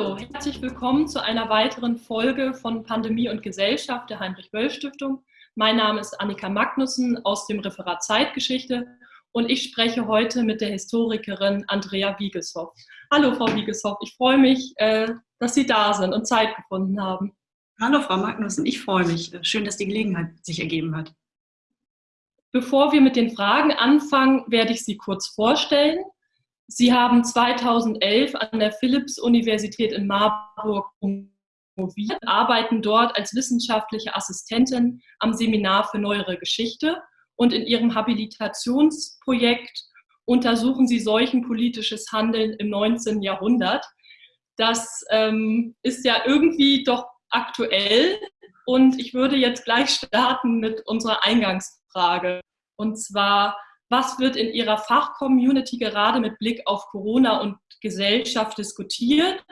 Hallo, herzlich willkommen zu einer weiteren Folge von Pandemie und Gesellschaft der Heinrich-Böll-Stiftung. Mein Name ist Annika Magnussen aus dem Referat Zeitgeschichte und ich spreche heute mit der Historikerin Andrea Wiegeshoff. Hallo, Frau Wiegeshoff, ich freue mich, äh, dass Sie da sind und Zeit gefunden haben. Hallo, Frau Magnussen, ich freue mich. Schön, dass die Gelegenheit sich ergeben hat. Bevor wir mit den Fragen anfangen, werde ich Sie kurz vorstellen. Sie haben 2011 an der Philipps-Universität in Marburg promoviert, arbeiten dort als wissenschaftliche Assistentin am Seminar für Neuere Geschichte und in Ihrem Habilitationsprojekt untersuchen Sie seuchenpolitisches Handeln im 19. Jahrhundert. Das ähm, ist ja irgendwie doch aktuell und ich würde jetzt gleich starten mit unserer Eingangsfrage. Und zwar, was wird in Ihrer Fachcommunity gerade mit Blick auf Corona und Gesellschaft diskutiert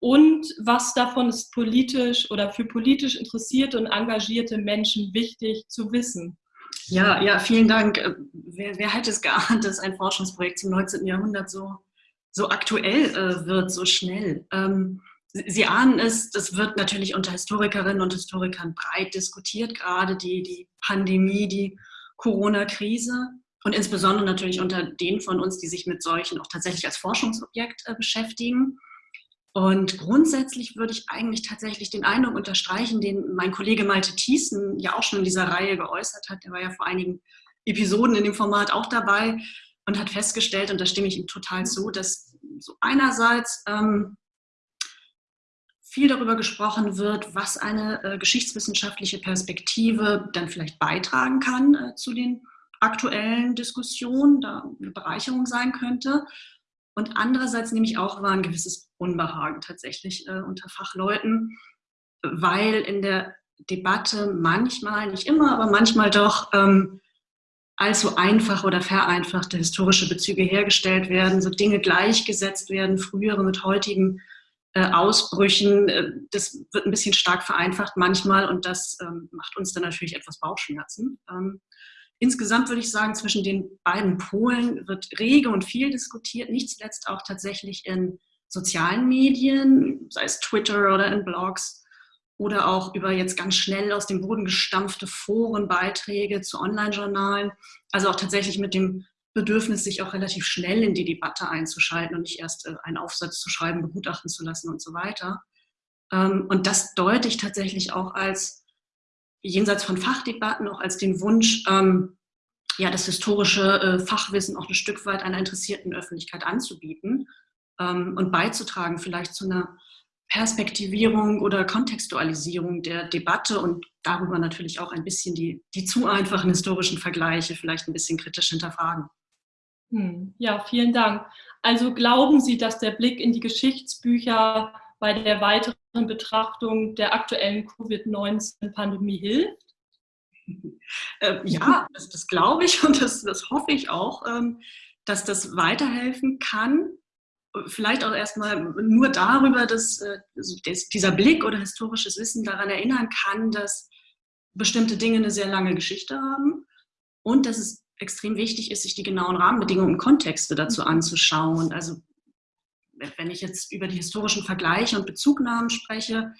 und was davon ist politisch oder für politisch interessierte und engagierte Menschen wichtig zu wissen? Ja, ja, vielen Dank. Äh, wer, wer hätte es geahnt, dass ein Forschungsprojekt zum 19. Jahrhundert so, so aktuell äh, wird, so schnell? Ähm, Sie ahnen es, das wird natürlich unter Historikerinnen und Historikern breit diskutiert, gerade die, die Pandemie, die Corona-Krise und insbesondere natürlich unter denen von uns, die sich mit solchen auch tatsächlich als Forschungsobjekt äh, beschäftigen. Und grundsätzlich würde ich eigentlich tatsächlich den Eindruck unterstreichen, den mein Kollege Malte Thiessen ja auch schon in dieser Reihe geäußert hat. Der war ja vor einigen Episoden in dem Format auch dabei und hat festgestellt, und da stimme ich ihm total zu, dass so einerseits ähm, viel darüber gesprochen wird, was eine äh, geschichtswissenschaftliche Perspektive dann vielleicht beitragen kann äh, zu den aktuellen Diskussionen, da eine Bereicherung sein könnte. Und andererseits nehme ich auch wahr ein gewisses Unbehagen tatsächlich äh, unter Fachleuten, weil in der Debatte manchmal, nicht immer, aber manchmal doch ähm, allzu einfach oder vereinfachte historische Bezüge hergestellt werden, so Dinge gleichgesetzt werden, frühere mit heutigen äh, Ausbrüchen. Äh, das wird ein bisschen stark vereinfacht manchmal und das ähm, macht uns dann natürlich etwas Bauchschmerzen. Ähm, insgesamt würde ich sagen, zwischen den beiden Polen wird rege und viel diskutiert, nicht zuletzt auch tatsächlich in sozialen Medien, sei es Twitter oder in Blogs oder auch über jetzt ganz schnell aus dem Boden gestampfte Forenbeiträge zu Online-Journalen. Also auch tatsächlich mit dem Bedürfnis, sich auch relativ schnell in die Debatte einzuschalten und nicht erst äh, einen Aufsatz zu schreiben, begutachten zu lassen und so weiter. Ähm, und das deute ich tatsächlich auch als, jenseits von Fachdebatten, auch als den Wunsch, ähm, ja, das historische äh, Fachwissen auch ein Stück weit einer interessierten Öffentlichkeit anzubieten ähm, und beizutragen vielleicht zu einer Perspektivierung oder Kontextualisierung der Debatte und darüber natürlich auch ein bisschen die, die zu einfachen historischen Vergleiche vielleicht ein bisschen kritisch hinterfragen. Hm, ja, vielen Dank. Also glauben Sie, dass der Blick in die Geschichtsbücher bei der weiteren Betrachtung der aktuellen Covid-19-Pandemie hilft? Äh, ja, das, das, glaube ich und das, das hoffe ich auch, ähm, dass das weiterhelfen kann. Vielleicht auch erstmal nur darüber, dass, äh, dass dieser Blick oder historisches Wissen daran erinnern kann, dass bestimmte Dinge eine sehr lange Geschichte haben und dass es extrem wichtig ist, sich die genauen Rahmenbedingungen und Kontexte dazu mhm. anzuschauen. Also wenn ich jetzt über die historischen Vergleiche und Bezugnahmen spreche,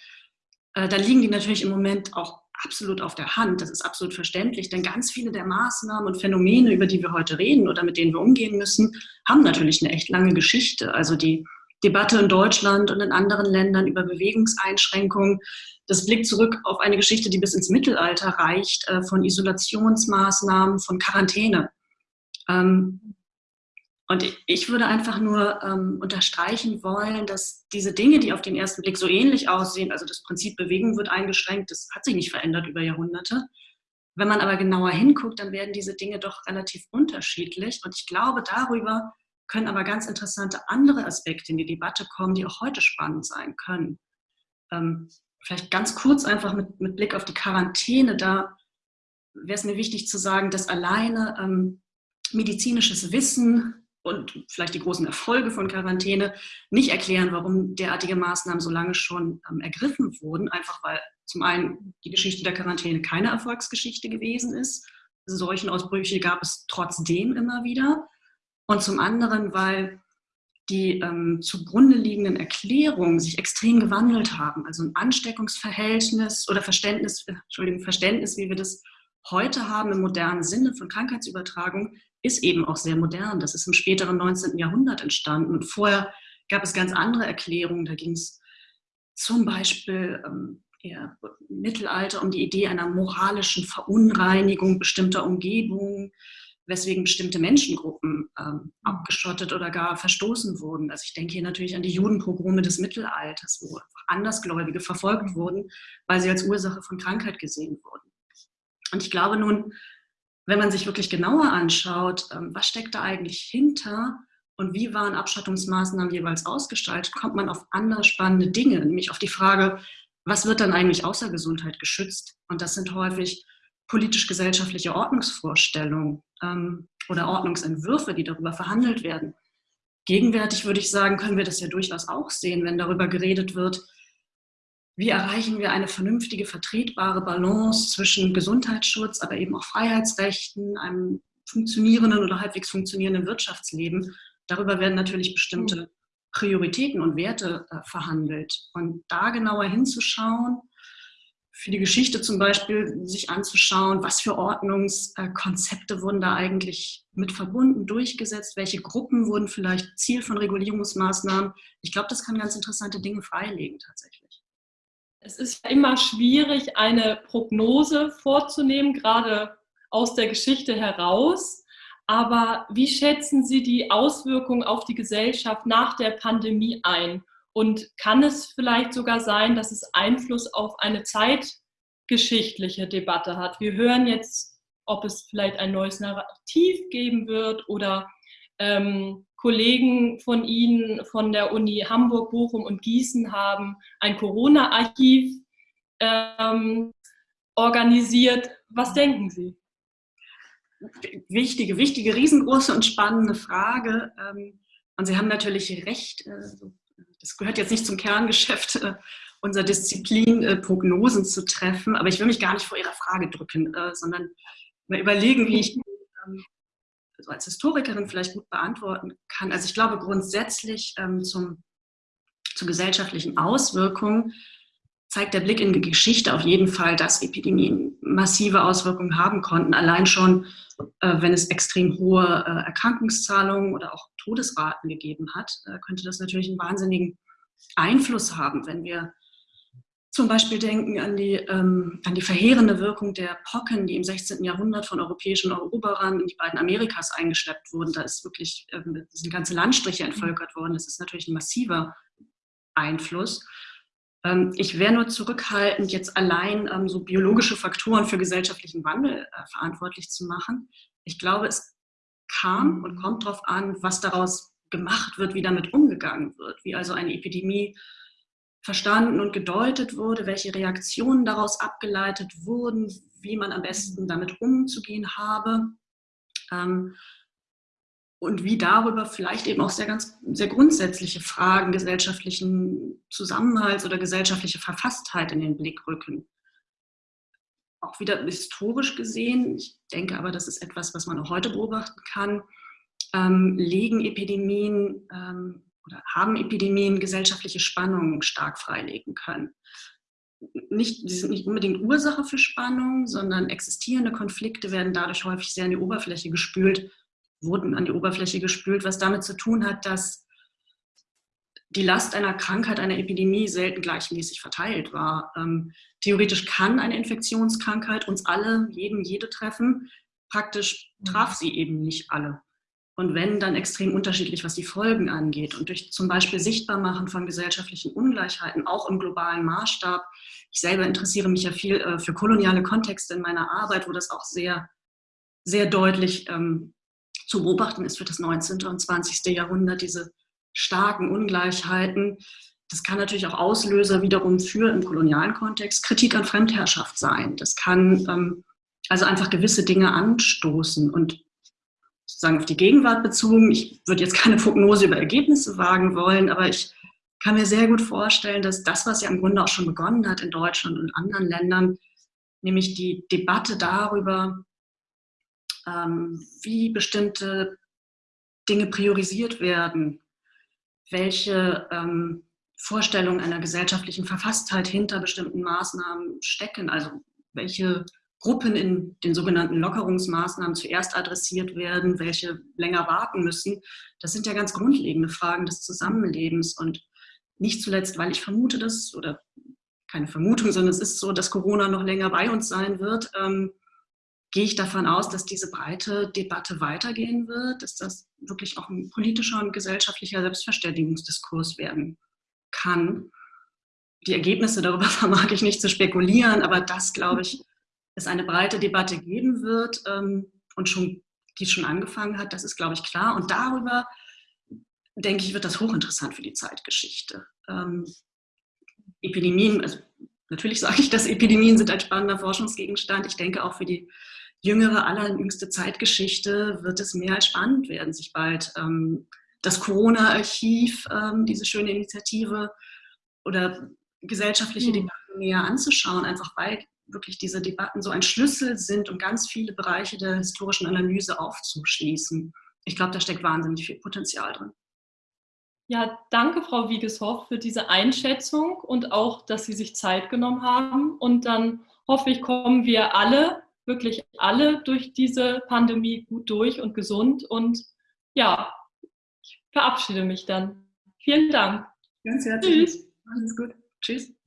äh, dann liegen die natürlich im Moment auch absolut auf der Hand. Das ist absolut verständlich, denn ganz viele der Maßnahmen und Phänomene, über die wir heute reden oder mit denen wir umgehen müssen, haben natürlich eine echt lange Geschichte. Also die Debatte in Deutschland und in anderen Ländern über Bewegungseinschränkungen das blickt zurück auf eine Geschichte, die bis ins Mittelalter reicht, äh, von Isolationsmaßnahmen, von Quarantäne. Ähm, und ich würde einfach nur ähm, unterstreichen wollen, dass diese Dinge, die auf den ersten Blick so ähnlich aussehen, also das Prinzip Bewegung wird eingeschränkt, das hat sich nicht verändert über Jahrhunderte. Wenn man aber genauer hinguckt, dann werden diese Dinge doch relativ unterschiedlich. Und ich glaube, darüber können aber ganz interessante andere Aspekte in die Debatte kommen, die auch heute spannend sein können. Ähm, vielleicht ganz kurz einfach mit, mit Blick auf die Quarantäne, da wäre es mir wichtig zu sagen, dass alleine ähm, medizinisches Wissen und vielleicht die großen Erfolge von Quarantäne nicht erklären, warum derartige Maßnahmen so lange schon ähm, ergriffen wurden. Einfach weil zum einen die Geschichte der Quarantäne keine Erfolgsgeschichte gewesen ist. Solchen Ausbrüche gab es trotzdem immer wieder. Und zum anderen, weil die ähm, zugrunde liegenden Erklärungen sich extrem gewandelt haben. Also ein Ansteckungsverhältnis oder Verständnis, Entschuldigung, Verständnis, wie wir das heute haben im modernen Sinne von Krankheitsübertragung, ist eben auch sehr modern. Das ist im späteren 19. Jahrhundert entstanden. Und vorher gab es ganz andere Erklärungen. Da ging es zum Beispiel ähm, eher Mittelalter um die Idee einer moralischen Verunreinigung bestimmter Umgebungen weswegen bestimmte Menschengruppen ähm, abgeschottet oder gar verstoßen wurden. Also ich denke hier natürlich an die Judenpogrome des Mittelalters, wo Andersgläubige verfolgt wurden, weil sie als Ursache von Krankheit gesehen wurden. Und ich glaube nun, wenn man sich wirklich genauer anschaut, ähm, was steckt da eigentlich hinter und wie waren Abschottungsmaßnahmen jeweils ausgestaltet, kommt man auf andere spannende Dinge, nämlich auf die Frage, was wird dann eigentlich außer Gesundheit geschützt? Und das sind häufig politisch-gesellschaftliche Ordnungsvorstellungen ähm, oder Ordnungsentwürfe, die darüber verhandelt werden. Gegenwärtig würde ich sagen, können wir das ja durchaus auch sehen, wenn darüber geredet wird, wie erreichen wir eine vernünftige, vertretbare Balance zwischen Gesundheitsschutz, aber eben auch Freiheitsrechten, einem funktionierenden oder halbwegs funktionierenden Wirtschaftsleben. Darüber werden natürlich bestimmte Prioritäten und Werte äh, verhandelt. Und da genauer hinzuschauen, für die Geschichte zum Beispiel sich anzuschauen, was für Ordnungskonzepte wurden da eigentlich mit verbunden, durchgesetzt, welche Gruppen wurden vielleicht Ziel von Regulierungsmaßnahmen. Ich glaube, das kann ganz interessante Dinge freilegen tatsächlich. Es ist immer schwierig, eine Prognose vorzunehmen, gerade aus der Geschichte heraus. Aber wie schätzen Sie die Auswirkungen auf die Gesellschaft nach der Pandemie ein? Und kann es vielleicht sogar sein, dass es Einfluss auf eine zeitgeschichtliche Debatte hat? Wir hören jetzt, ob es vielleicht ein neues Narrativ geben wird oder ähm, Kollegen von Ihnen von der Uni Hamburg, Bochum und Gießen haben ein Corona-Archiv ähm, organisiert. Was denken Sie? Wichtige, wichtige, riesengroße und spannende Frage. Ähm, und Sie haben natürlich recht, äh, das gehört jetzt nicht zum Kerngeschäft äh, unserer Disziplin, äh, Prognosen zu treffen, aber ich will mich gar nicht vor Ihrer Frage drücken, sondern mal überlegen, wie ich also als Historikerin vielleicht gut beantworten kann. Also ich glaube grundsätzlich ähm, zum, zu gesellschaftlichen Auswirkungen zeigt der Blick in die Geschichte auf jeden Fall, dass Epidemien massive Auswirkungen haben konnten. Allein schon, äh, wenn es extrem hohe äh, Erkrankungszahlungen oder auch Todesraten gegeben hat, äh, könnte das natürlich einen wahnsinnigen Einfluss haben, wenn wir zum Beispiel denken an die, ähm, an die verheerende Wirkung der Pocken, die im 16. Jahrhundert von europäischen Eroberern in die beiden Amerikas eingeschleppt wurden. Da ist wirklich, ähm, sind ganze Landstriche entvölkert worden. Das ist natürlich ein massiver Einfluss. Ähm, ich wäre nur zurückhaltend, jetzt allein ähm, so biologische Faktoren für gesellschaftlichen Wandel äh, verantwortlich zu machen. Ich glaube, es kam und kommt darauf an, was daraus gemacht wird, wie damit umgegangen wird, wie also eine Epidemie verstanden und gedeutet wurde, welche Reaktionen daraus abgeleitet wurden, wie man am besten damit umzugehen habe. Ähm, und wie darüber vielleicht eben auch sehr ganz sehr grundsätzliche Fragen gesellschaftlichen Zusammenhalts oder gesellschaftliche Verfasstheit in den Blick rücken. Auch wieder historisch gesehen, ich denke aber, das ist etwas, was man auch heute beobachten kann, ähm, legen Epidemien ähm, oder haben Epidemien gesellschaftliche Spannungen stark freilegen können. Nicht, sie sind nicht unbedingt Ursache für Spannungen, sondern existierende Konflikte werden dadurch häufig sehr an die Oberfläche gespült wurden an die Oberfläche gespült, was damit zu tun hat, dass die Last einer Krankheit, einer Epidemie selten gleichmäßig verteilt war. Ähm, theoretisch kann eine Infektionskrankheit uns alle, jeden, jede treffen. Praktisch traf sie eben nicht alle. Und wenn, dann extrem unterschiedlich, was die Folgen angeht. Und durch zum Beispiel Sichtbarmachen von gesellschaftlichen Ungleichheiten, auch im globalen Maßstab. Ich selber interessiere mich ja viel äh, für koloniale Kontexte in meiner Arbeit, wo das auch sehr, sehr deutlich ähm, zu beobachten ist für das 19. und 20. Jahrhundert, diese starken Ungleichheiten. Das kann natürlich auch Auslöser wiederum für im kolonialen Kontext Kritik an Fremdherrschaft sein. Das kann ähm, also einfach gewisse Dinge anstoßen und sozusagen auf die Gegenwart bezogen. Ich würde jetzt keine Prognose über Ergebnisse wagen wollen, aber ich kann mir sehr gut vorstellen, dass das, was ja im Grunde auch schon begonnen hat in Deutschland und anderen Ländern, nämlich die Debatte darüber, ähm, wie bestimmte Dinge priorisiert werden, welche ähm, Vorstellungen einer gesellschaftlichen Verfasstheit hinter bestimmten Maßnahmen stecken. Also welche Gruppen in den sogenannten Lockerungsmaßnahmen zuerst adressiert werden, welche länger warten müssen. Das sind ja ganz grundlegende Fragen des Zusammenlebens und nicht zuletzt, weil ich vermute, dass, oder keine Vermutung, sondern es ist so, dass Corona noch länger bei uns sein wird, ähm, gehe ich davon aus, dass diese breite Debatte weitergehen wird, dass das wirklich auch ein politischer und gesellschaftlicher Selbstverständigungsdiskurs werden kann. Die Ergebnisse darüber vermag ich nicht zu spekulieren, aber das, glaube ich, es eine breite Debatte geben wird ähm, und schon, die schon angefangen hat, das ist, glaube ich, klar. Und darüber, denke ich, wird das hochinteressant für die Zeitgeschichte. Ähm, Epidemien, also natürlich sage ich, dass Epidemien sind ein spannender Forschungsgegenstand. Ich denke auch für die jüngere, allerjüngste Zeitgeschichte wird es mehr als spannend werden, sich bald ähm, das Corona-Archiv, ähm, diese schöne Initiative oder gesellschaftliche mhm. Debatten näher anzuschauen, einfach weil wirklich diese Debatten so ein Schlüssel sind, um ganz viele Bereiche der historischen Analyse aufzuschließen. Ich glaube, da steckt wahnsinnig viel Potenzial drin. Ja, danke, Frau Wiegeshoff, für diese Einschätzung und auch, dass Sie sich Zeit genommen haben. Und dann hoffe ich, kommen wir alle, wirklich alle durch diese Pandemie gut durch und gesund. Und ja, ich verabschiede mich dann. Vielen Dank. Ganz herzlich. Tschüss. Alles gut. Tschüss.